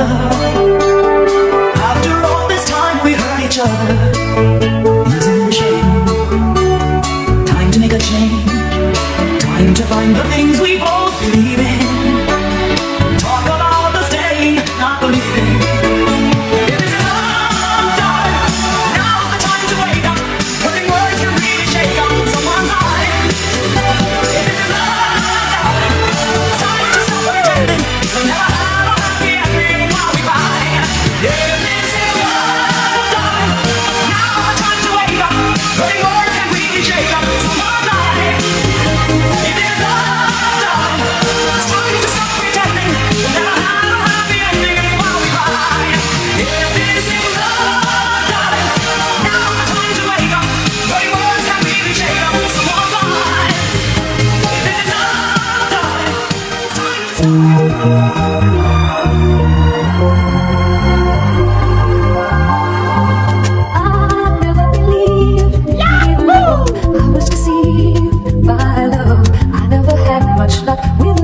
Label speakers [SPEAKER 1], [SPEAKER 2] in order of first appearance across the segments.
[SPEAKER 1] After
[SPEAKER 2] had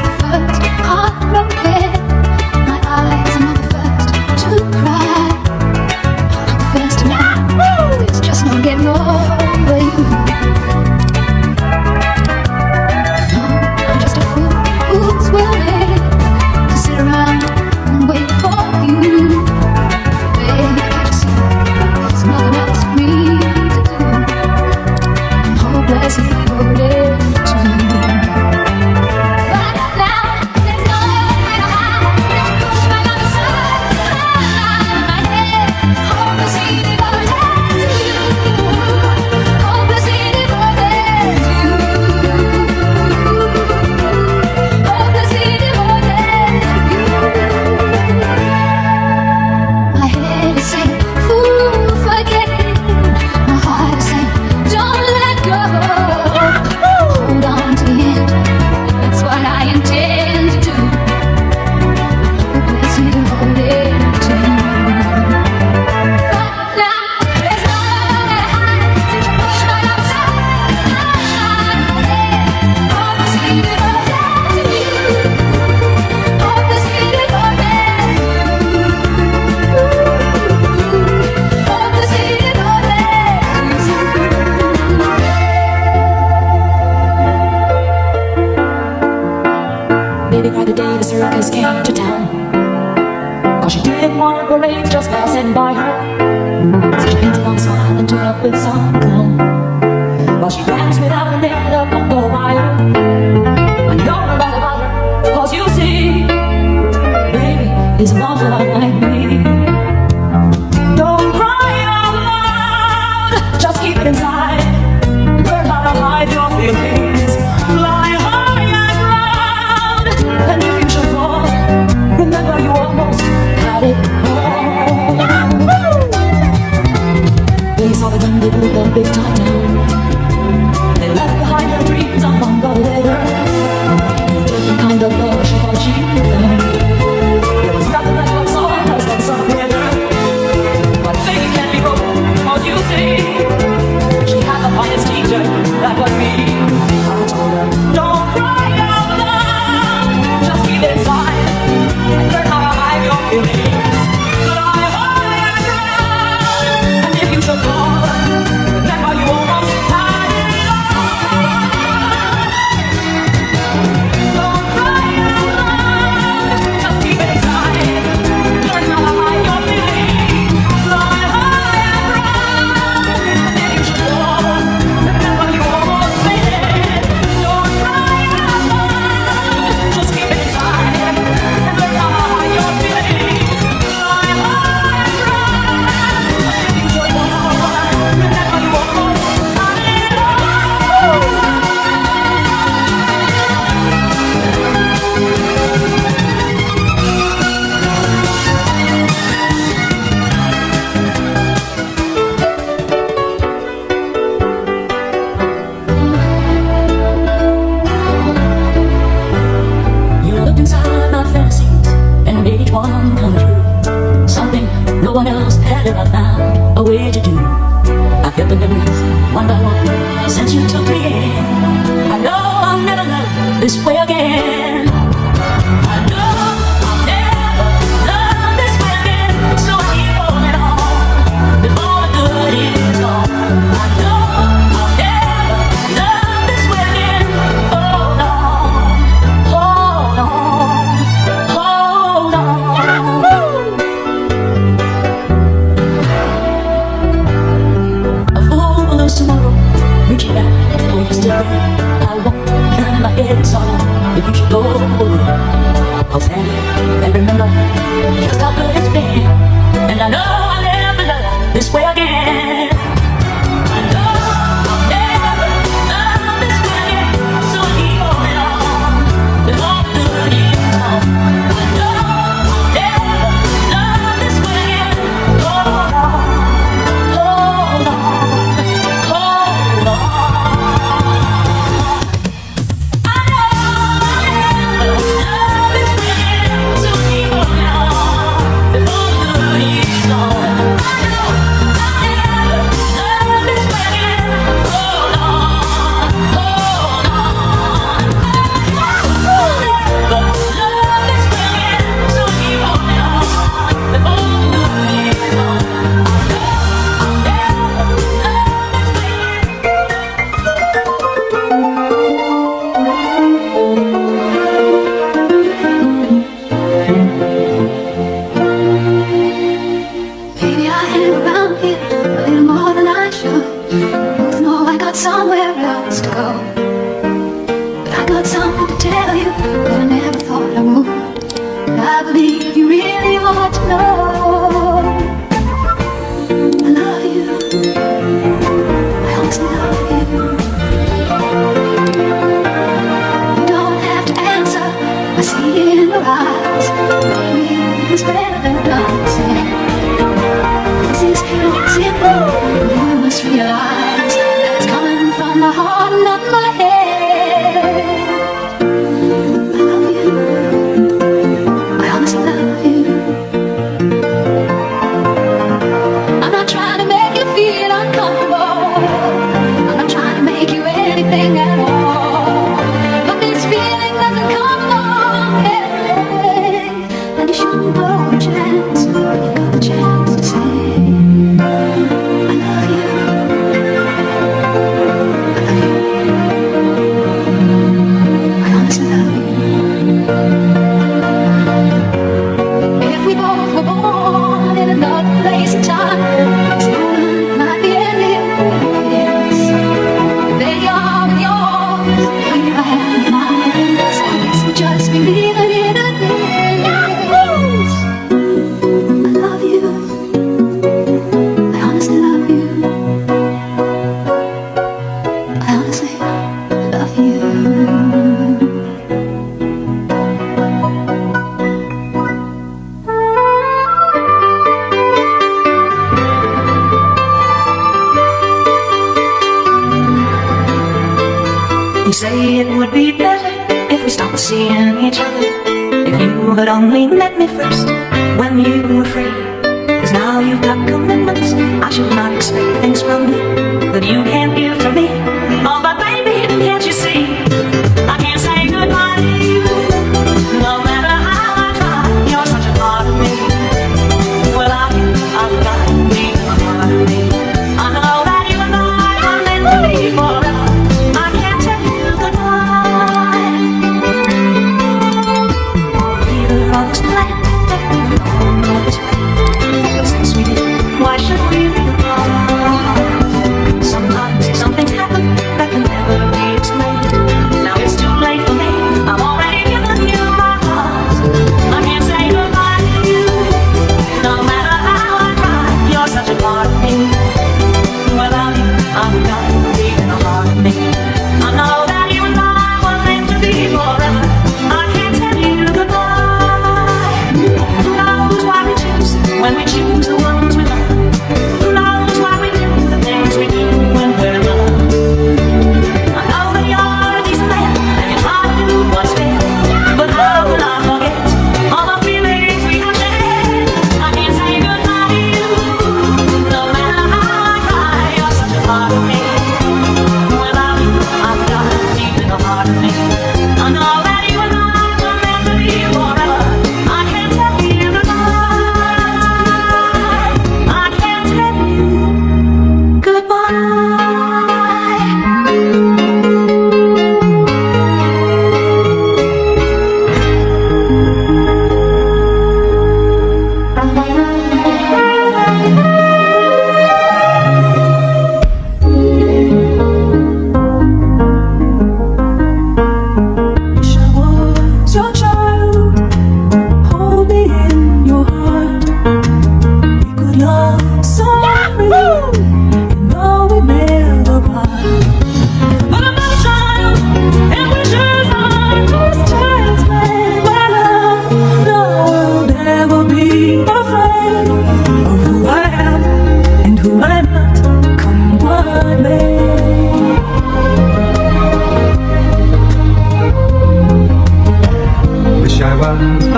[SPEAKER 2] smile is
[SPEAKER 1] it's
[SPEAKER 2] better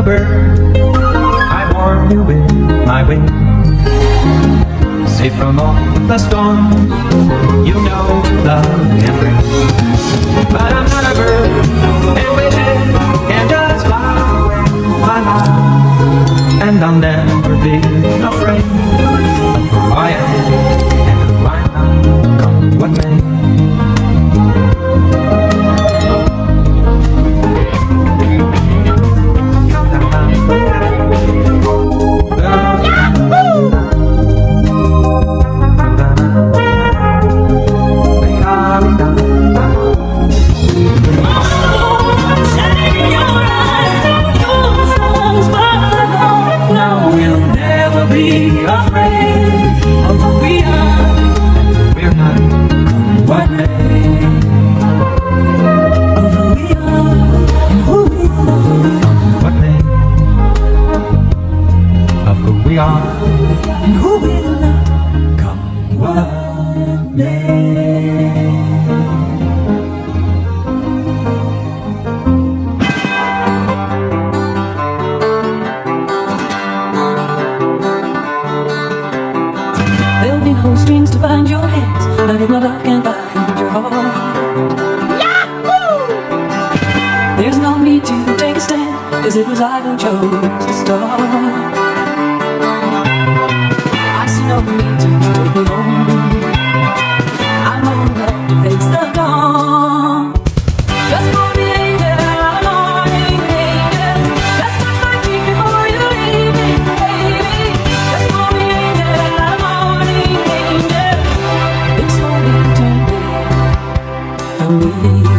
[SPEAKER 1] rubber. Me.